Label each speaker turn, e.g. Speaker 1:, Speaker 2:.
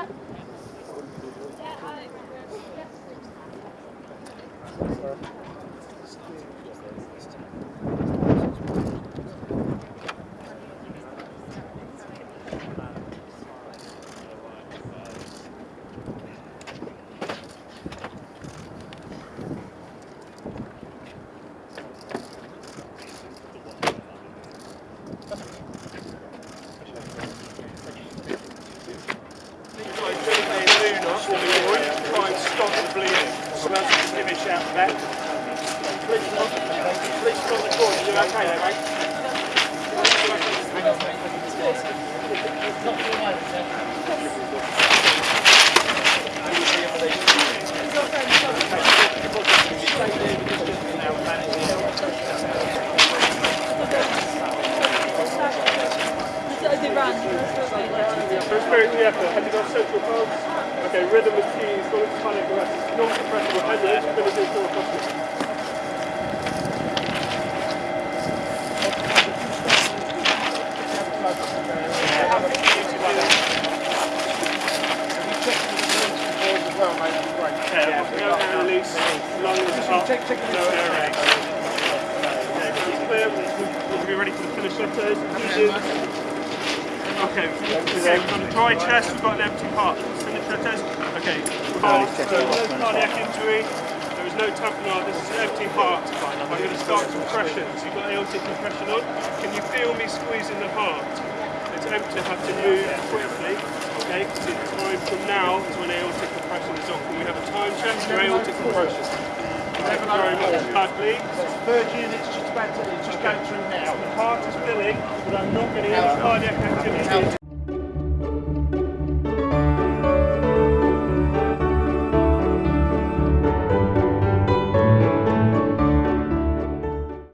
Speaker 1: Thank you. Give me a shout back. Police on, the court. You okay there, mate? Experience the effort. Have you got central pulse? Okay, rhythm is key. It's got its cardiac arrest. It's non-suppressible. Has it? It's going to do full hospital. Yeah, no air release, lungs up, no air release. Okay, clear. We'll be ready for the finish letters. Okay, so we've got a dry chest, we've got an empty heart. Finish letters. Okay, heart, so no cardiac injury, there is no tamponade, this is an empty heart. I'm going to start compression. So you've got aortic compression on. Can you feel me squeezing the heart? It's empty, I have to move quickly. Okay, because the time from now is when aortic compression is on. Can we have a time check for aortic compression? Very much. Bleed.
Speaker 2: Third unit's just about to, just going through now.
Speaker 1: The heart is filling, but I'm not getting any cardiac activity.